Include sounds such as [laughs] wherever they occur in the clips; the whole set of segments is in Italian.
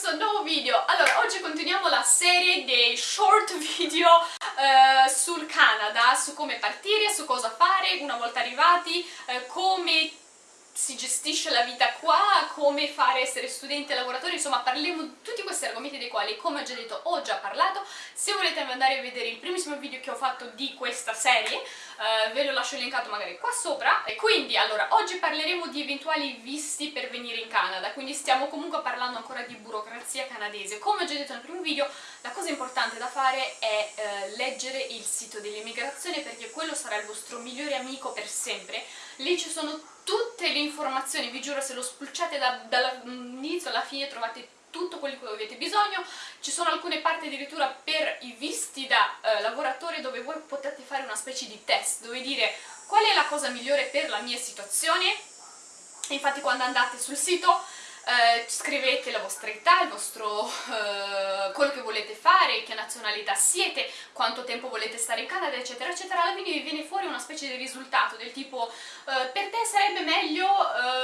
questo nuovo video. Allora, oggi continuiamo la serie dei short video eh, sul Canada, su come partire, su cosa fare una volta arrivati, eh, come si gestisce la vita qua, come fare essere studente lavoratore, insomma parliamo di tutti questi argomenti dei quali, come ho già detto, ho già parlato. Se volete andare a vedere il primissimo video che ho fatto di questa serie, eh, ve lo lascio linkato magari qua sopra. E quindi, allora, oggi parleremo di eventuali visti per venire in Canada, quindi stiamo comunque parlando ancora di burocrazia canadese. Come ho già detto nel primo video, la cosa importante da fare è eh, leggere il sito dell'immigrazione perché quello sarà il vostro migliore amico per sempre. Lì ci sono tutte le informazioni, vi giuro se lo spulciate da, dall'inizio alla fine trovate tutto quello di cui avete bisogno, ci sono alcune parti addirittura per i visti da eh, lavoratore dove voi potete fare una specie di test, dove dire qual è la cosa migliore per la mia situazione, infatti quando andate sul sito eh, scrivete la vostra età, il vostro, eh, quello che volete fare, che nazionalità siete, quanto tempo volete stare in Canada, eccetera, eccetera, alla fine vi viene fuori una specie di risultato del tipo eh, per te sarebbe meglio eh,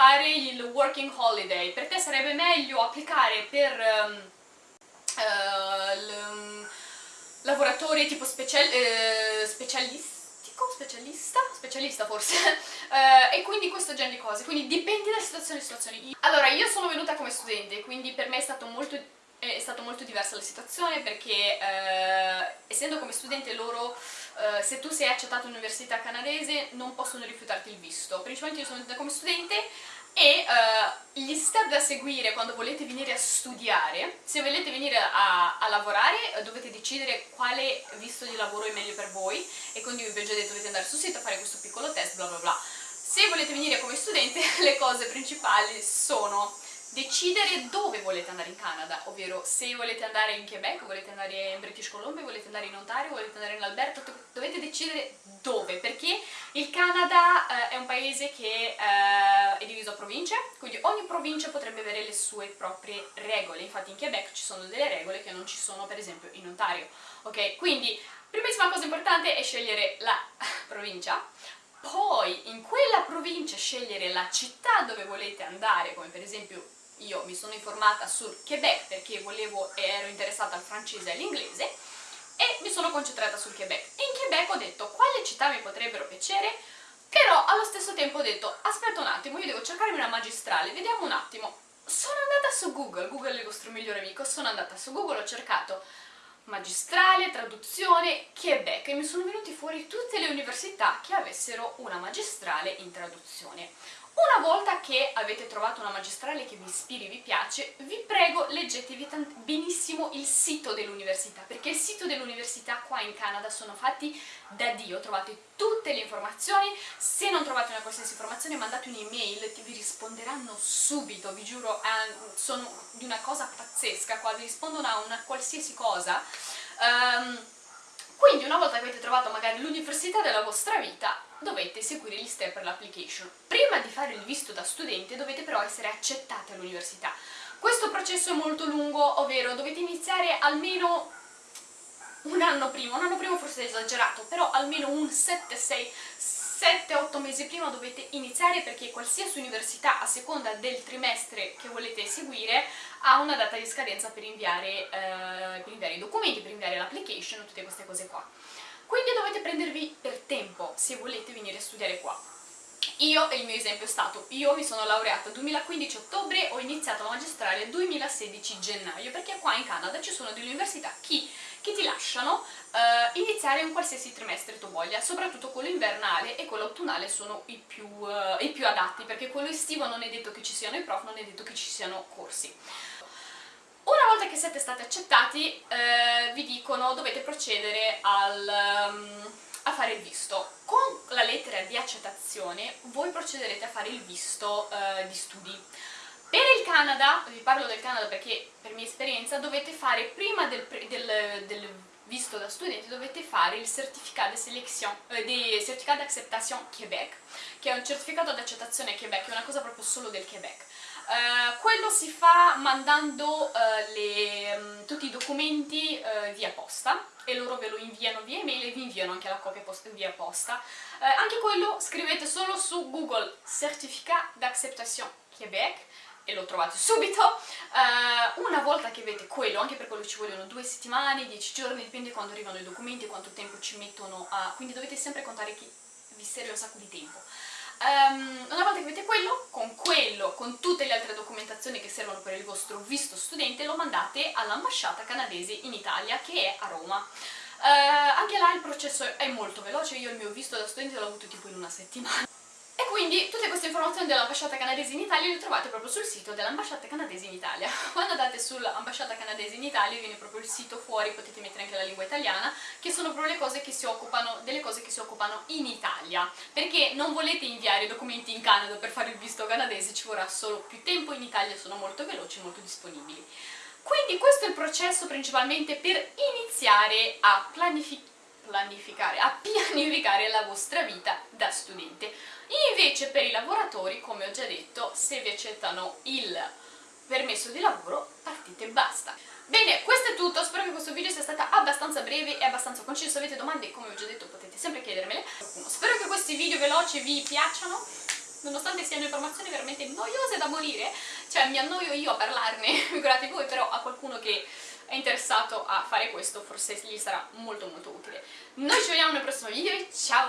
fare il working holiday, per te sarebbe meglio applicare per ehm, eh, lavoratori tipo special, eh, specialisti specialista, specialista forse, uh, [laughs] e quindi questo genere di cose, quindi dipende da situazione a situazione. Allora, io sono venuta come studente, quindi per me è stato molto, è stato molto diversa la situazione perché uh, essendo come studente loro, uh, se tu sei accettato all'università canadese non possono rifiutarti il visto, principalmente io sono venuta come studente e uh, gli step da seguire quando volete venire a studiare, se volete venire a, a lavorare uh, dovete decidere quale visto di lavoro è meglio per voi e quindi vi ho già detto dovete andare sul sito a fare questo piccolo test bla bla bla. Se volete venire come studente [laughs] le cose principali sono decidere dove volete andare in Canada, ovvero se volete andare in Quebec, volete andare in British Columbia, volete andare in Ontario, volete andare in Alberta, dovete decidere dove, perché il Canada eh, è un paese che eh, è diviso a province, quindi ogni provincia potrebbe avere le sue proprie regole, infatti in Quebec ci sono delle regole che non ci sono per esempio in Ontario, ok? Quindi primissima cosa importante è scegliere la [laughs] provincia, poi in quella provincia scegliere la città dove volete andare, come per esempio io mi sono informata sul Quebec perché volevo e ero interessata al francese e all'inglese e mi sono concentrata sul Quebec. E in Quebec ho detto quale città mi potrebbero piacere, però allo stesso tempo ho detto aspetta un attimo, io devo cercarmi una magistrale, vediamo un attimo. Sono andata su Google, Google è il vostro migliore amico, sono andata su Google, ho cercato magistrale, traduzione, Quebec e mi sono venuti fuori tutte le università che avessero una magistrale in traduzione. Una volta che avete trovato una magistrale che vi ispiri, vi piace, vi prego leggetevi benissimo il sito dell'università, perché il sito dell'università qua in Canada sono fatti da Dio, trovate tutte le informazioni, se non trovate una qualsiasi informazione mandate un'email vi risponderanno subito, vi giuro, eh, sono di una cosa pazzesca. Qua, vi rispondono a una qualsiasi cosa. Um, quindi una volta che avete trovato magari l'università della vostra vita, dovete seguire gli step per l'application. Prima di fare il visto da studente dovete però essere accettati all'università. Questo processo è molto lungo, ovvero dovete iniziare almeno un anno prima, un anno prima forse è esagerato, però almeno un 7-6 7-8 mesi prima dovete iniziare perché qualsiasi università a seconda del trimestre che volete seguire ha una data di scadenza per inviare, eh, per inviare i documenti, per inviare l'application, tutte queste cose qua. Quindi dovete prendervi per tempo se volete venire a studiare qua. Io, il mio esempio è stato, io mi sono laureata 2015 ottobre, ho iniziato la magistrale 2016 gennaio, perché qua in Canada ci sono delle università che, che ti lasciano uh, iniziare un qualsiasi trimestre tu voglia, soprattutto quello invernale e quello autunnale sono i più, uh, i più adatti, perché quello estivo non è detto che ci siano i prof, non è detto che ci siano corsi. Una volta che siete stati accettati, uh, vi dicono dovete procedere al... Um, a fare il visto. Con la lettera di accettazione voi procederete a fare il visto uh, di studi. Per il Canada, vi parlo del Canada perché per mia esperienza dovete fare prima del, del, del visto da studente dovete fare il certificato di eh, certificato d'acceptation Québec, che è un certificato di accettazione Québec, è una cosa proprio solo del Québec. Uh, quello si fa mandando uh, le, um, tutti i documenti uh, via posta e loro ve lo inviano via email e vi inviano anche la copia post via posta. anche quello scrivete solo su Google Certificat d'acceptation Québec e lo trovate subito. Uh, una volta che avete quello, anche per quello ci vogliono due settimane, dieci giorni, dipende quando arrivano i documenti e quanto tempo ci mettono a... quindi dovete sempre contare che vi serve un sacco di tempo. Um, una volta che avete quello, con quello, con tutte le altre documentazioni che servono per il vostro visto studente, lo mandate all'ambasciata canadese in Italia, che è a Roma. Uh, anche là il processo è molto veloce, io il mio visto da studente l'ho avuto tipo in una settimana. E quindi tutte queste informazioni dell'ambasciata canadese in Italia le trovate proprio sul sito dell'ambasciata canadese in Italia. [laughs] Quando andate sull'ambasciata canadese in Italia viene proprio il sito fuori, potete mettere anche la lingua italiana, che sono proprio le cose che si occupano, delle cose che si occupano in Italia. Perché non volete inviare documenti in Canada per fare il visto canadese, ci vorrà solo più tempo, in Italia sono molto veloci, molto disponibili. Quindi questo è il processo principalmente per iniziare a planificare planificare, a pianificare la vostra vita da studente. Invece per i lavoratori, come ho già detto, se vi accettano il permesso di lavoro, partite e basta. Bene, questo è tutto, spero che questo video sia stato abbastanza breve e abbastanza conciso, se avete domande, come ho già detto, potete sempre chiedermele. Spero che questi video veloci vi piacciono, nonostante siano informazioni veramente noiose da morire, cioè mi annoio io a parlarne, [laughs] figurati voi, però a qualcuno che è interessato a fare questo forse gli sarà molto molto utile. Noi ci vediamo nel prossimo video ciao!